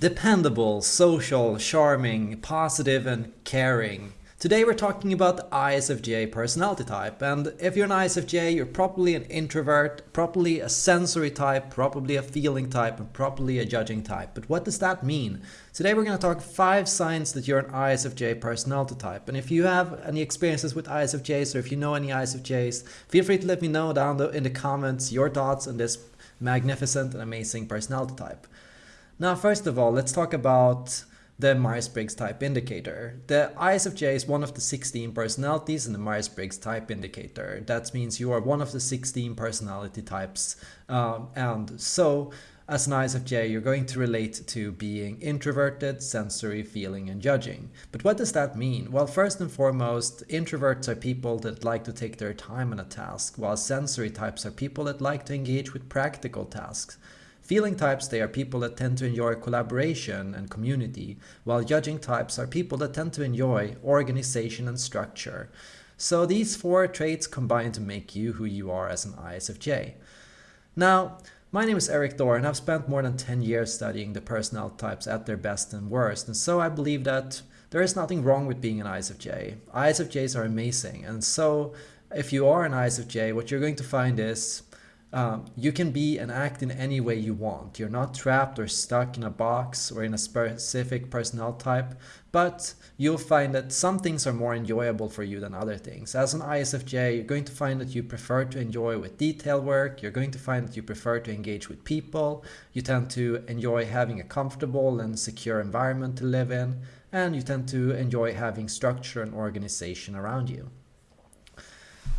Dependable, social, charming, positive and caring. Today we're talking about the ISFJ personality type and if you're an ISFJ you're probably an introvert, probably a sensory type, probably a feeling type and probably a judging type. But what does that mean? Today we're going to talk five signs that you're an ISFJ personality type and if you have any experiences with ISFJs or if you know any ISFJs feel free to let me know down in the comments your thoughts on this magnificent and amazing personality type. Now, first of all, let's talk about the Myers-Briggs type indicator. The ISFJ is one of the 16 personalities in the Myers-Briggs type indicator. That means you are one of the 16 personality types. Um, and so as an ISFJ, you're going to relate to being introverted, sensory, feeling, and judging. But what does that mean? Well, first and foremost, introverts are people that like to take their time on a task, while sensory types are people that like to engage with practical tasks. Feeling types, they are people that tend to enjoy collaboration and community, while judging types are people that tend to enjoy organization and structure. So these four traits combine to make you who you are as an ISFJ. Now, my name is Erik Thor and I've spent more than 10 years studying the personality types at their best and worst, and so I believe that there is nothing wrong with being an ISFJ. ISFJs are amazing, and so if you are an ISFJ, what you're going to find is um, you can be and act in any way you want. You're not trapped or stuck in a box or in a specific personnel type, but you'll find that some things are more enjoyable for you than other things. As an ISFJ, you're going to find that you prefer to enjoy with detail work. You're going to find that you prefer to engage with people. You tend to enjoy having a comfortable and secure environment to live in. And you tend to enjoy having structure and organization around you.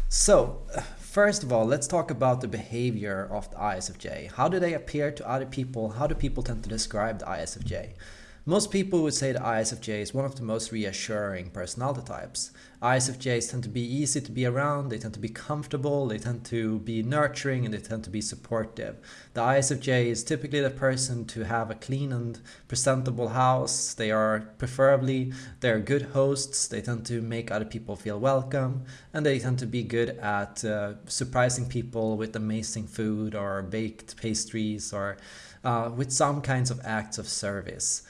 So First of all, let's talk about the behavior of the ISFJ. How do they appear to other people? How do people tend to describe the ISFJ? Most people would say the ISFJ is one of the most reassuring personality types. ISFJs tend to be easy to be around, they tend to be comfortable, they tend to be nurturing, and they tend to be supportive. The ISFJ is typically the person to have a clean and presentable house. They are preferably, they're good hosts, they tend to make other people feel welcome, and they tend to be good at uh, surprising people with amazing food or baked pastries or uh, with some kinds of acts of service.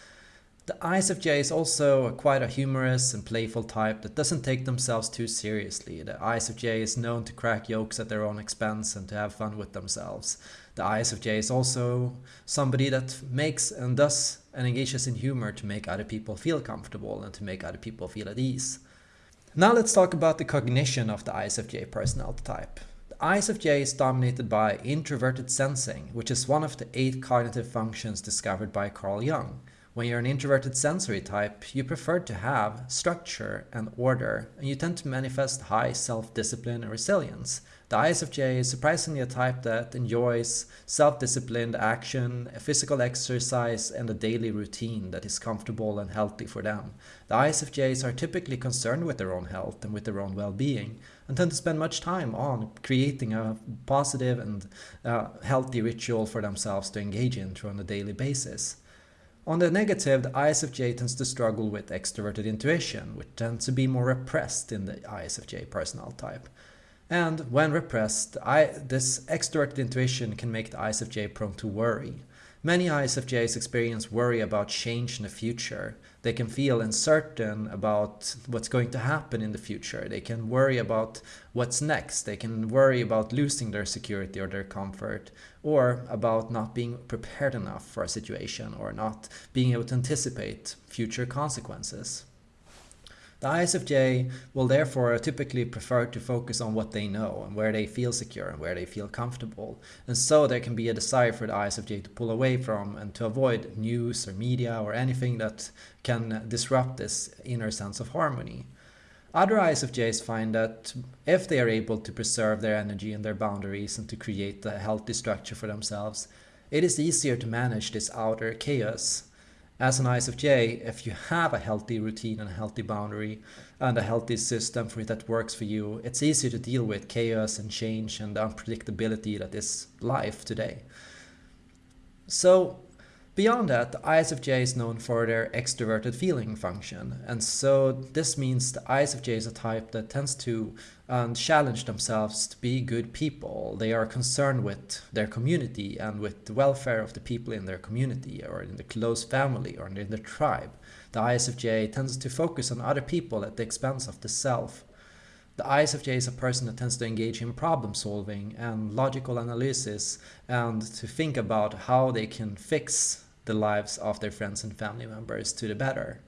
The ISFJ is also quite a humorous and playful type that doesn't take themselves too seriously. The ISFJ is known to crack jokes at their own expense and to have fun with themselves. The ISFJ is also somebody that makes and does and engages in humor to make other people feel comfortable and to make other people feel at ease. Now let's talk about the cognition of the ISFJ personality type. The ISFJ is dominated by introverted sensing, which is one of the eight cognitive functions discovered by Carl Jung. When you're an introverted sensory type, you prefer to have structure and order, and you tend to manifest high self-discipline and resilience. The ISFJ is surprisingly a type that enjoys self-disciplined action, physical exercise, and a daily routine that is comfortable and healthy for them. The ISFJs are typically concerned with their own health and with their own well-being, and tend to spend much time on creating a positive and uh, healthy ritual for themselves to engage in on a daily basis. On the negative, the ISFJ tends to struggle with extroverted intuition, which tends to be more repressed in the ISFJ personality type. And when repressed, I, this extroverted intuition can make the ISFJ prone to worry. Many ISFJs experience worry about change in the future. They can feel uncertain about what's going to happen in the future. They can worry about what's next. They can worry about losing their security or their comfort, or about not being prepared enough for a situation or not being able to anticipate future consequences. The ISFJ will therefore typically prefer to focus on what they know and where they feel secure and where they feel comfortable. And so there can be a desire for the ISFJ to pull away from and to avoid news or media or anything that can disrupt this inner sense of harmony. Other ISFJs find that if they are able to preserve their energy and their boundaries and to create a healthy structure for themselves, it is easier to manage this outer chaos as an ISFJ, if you have a healthy routine and a healthy boundary and a healthy system for it that works for you, it's easier to deal with chaos and change and the unpredictability that is life today. So Beyond that, the ISFJ is known for their extroverted feeling function, and so this means the ISFJ is a type that tends to um, challenge themselves to be good people. They are concerned with their community and with the welfare of the people in their community or in the close family or in the tribe. The ISFJ tends to focus on other people at the expense of the self. The ISFJ is a person that tends to engage in problem solving and logical analysis and to think about how they can fix the lives of their friends and family members to the better.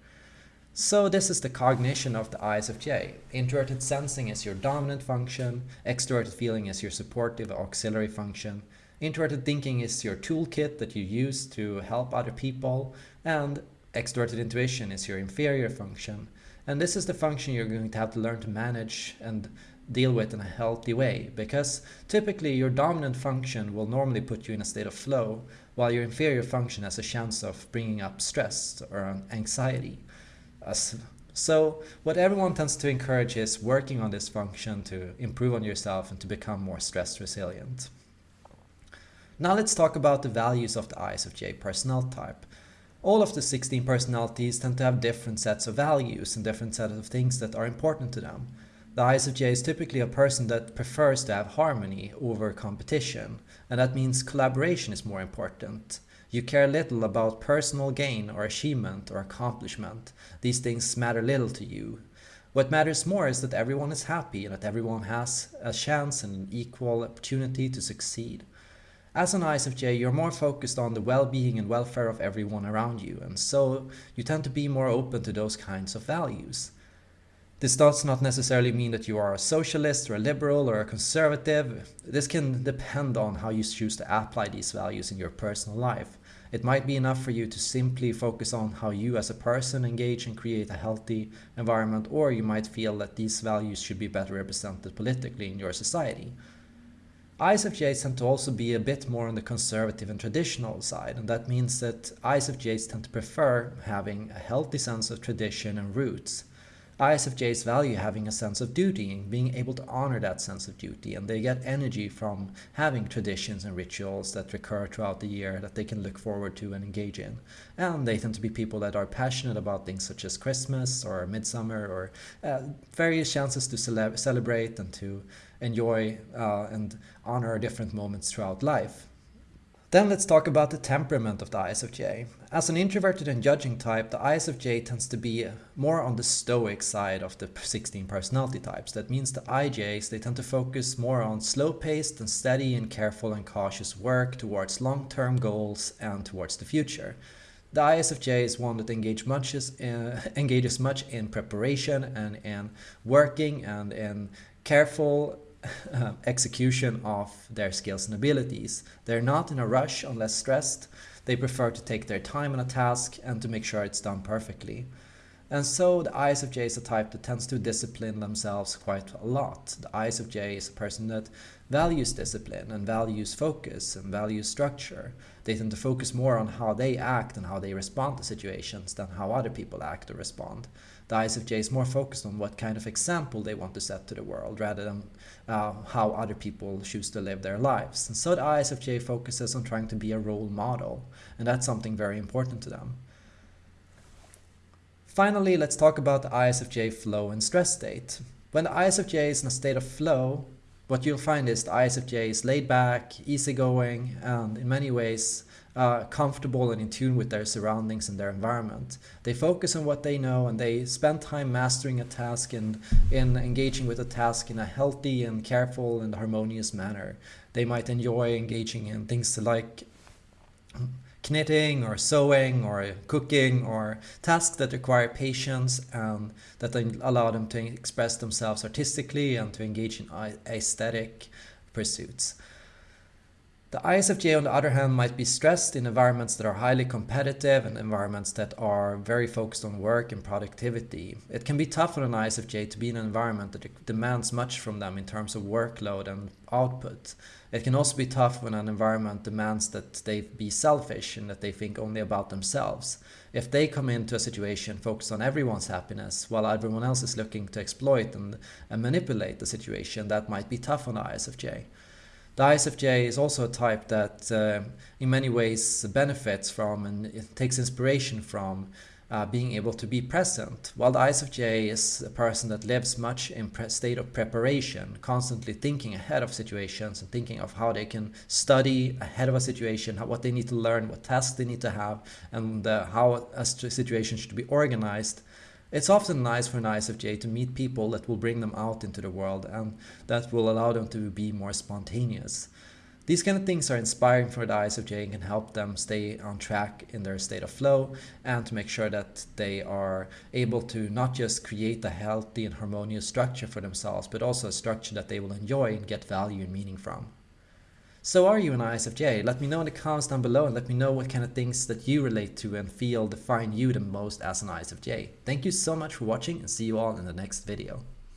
So this is the cognition of the ISFJ. Introverted sensing is your dominant function, extroverted feeling is your supportive auxiliary function, introverted thinking is your toolkit that you use to help other people, and extroverted intuition is your inferior function. And this is the function you're going to have to learn to manage and deal with in a healthy way because typically your dominant function will normally put you in a state of flow while your inferior function has a chance of bringing up stress or anxiety. So what everyone tends to encourage is working on this function to improve on yourself and to become more stress resilient. Now let's talk about the values of the ISFJ personality type. All of the 16 personalities tend to have different sets of values and different sets of things that are important to them. The ISFJ is typically a person that prefers to have harmony over competition, and that means collaboration is more important. You care little about personal gain or achievement or accomplishment. These things matter little to you. What matters more is that everyone is happy and that everyone has a chance and an equal opportunity to succeed. As an ISFJ, you're more focused on the well-being and welfare of everyone around you, and so you tend to be more open to those kinds of values. This does not necessarily mean that you are a socialist or a liberal or a conservative. This can depend on how you choose to apply these values in your personal life. It might be enough for you to simply focus on how you as a person engage and create a healthy environment, or you might feel that these values should be better represented politically in your society. ISFJs tend to also be a bit more on the conservative and traditional side, and that means that ISFJs tend to prefer having a healthy sense of tradition and roots. ISFJs value having a sense of duty and being able to honor that sense of duty, and they get energy from having traditions and rituals that recur throughout the year that they can look forward to and engage in. And they tend to be people that are passionate about things such as Christmas or Midsummer or uh, various chances to cele celebrate and to enjoy uh, and honor different moments throughout life. Then let's talk about the temperament of the ISFJ. As an introverted and judging type, the ISFJ tends to be more on the stoic side of the 16 personality types. That means the IJs, they tend to focus more on slow-paced and steady and careful and cautious work towards long-term goals and towards the future. The ISFJ is one that engage much uh, engages much in preparation and in working and in careful execution of their skills and abilities. They're not in a rush unless stressed. They prefer to take their time on a task and to make sure it's done perfectly. And so the ISFJ is a type that tends to discipline themselves quite a lot. The ISFJ is a person that values discipline and values focus and values structure. They tend to focus more on how they act and how they respond to situations than how other people act or respond the ISFJ is more focused on what kind of example they want to set to the world rather than uh, how other people choose to live their lives. And so the ISFJ focuses on trying to be a role model, and that's something very important to them. Finally, let's talk about the ISFJ flow and stress state. When the ISFJ is in a state of flow, what you'll find is the ISFJ is laid back, easygoing, and in many ways uh, comfortable and in tune with their surroundings and their environment. They focus on what they know and they spend time mastering a task and in engaging with a task in a healthy and careful and harmonious manner. They might enjoy engaging in things like knitting or sewing or cooking or tasks that require patience and that allow them to express themselves artistically and to engage in aesthetic pursuits. The ISFJ, on the other hand, might be stressed in environments that are highly competitive and environments that are very focused on work and productivity. It can be tough for an ISFJ to be in an environment that demands much from them in terms of workload and output. It can also be tough when an environment demands that they be selfish and that they think only about themselves. If they come into a situation focused on everyone's happiness while everyone else is looking to exploit and, and manipulate the situation, that might be tough on the ISFJ. The ISFJ is also a type that uh, in many ways benefits from and takes inspiration from uh, being able to be present. While the ISFJ is a person that lives much in state of preparation, constantly thinking ahead of situations and thinking of how they can study ahead of a situation, how, what they need to learn, what tasks they need to have, and uh, how a situation should be organized. It's often nice for an ISFJ to meet people that will bring them out into the world and that will allow them to be more spontaneous. These kind of things are inspiring for the ISFJ and can help them stay on track in their state of flow and to make sure that they are able to not just create a healthy and harmonious structure for themselves, but also a structure that they will enjoy and get value and meaning from. So are you an ISFJ? Let me know in the comments down below and let me know what kind of things that you relate to and feel define you the most as an ISFJ. Thank you so much for watching and see you all in the next video.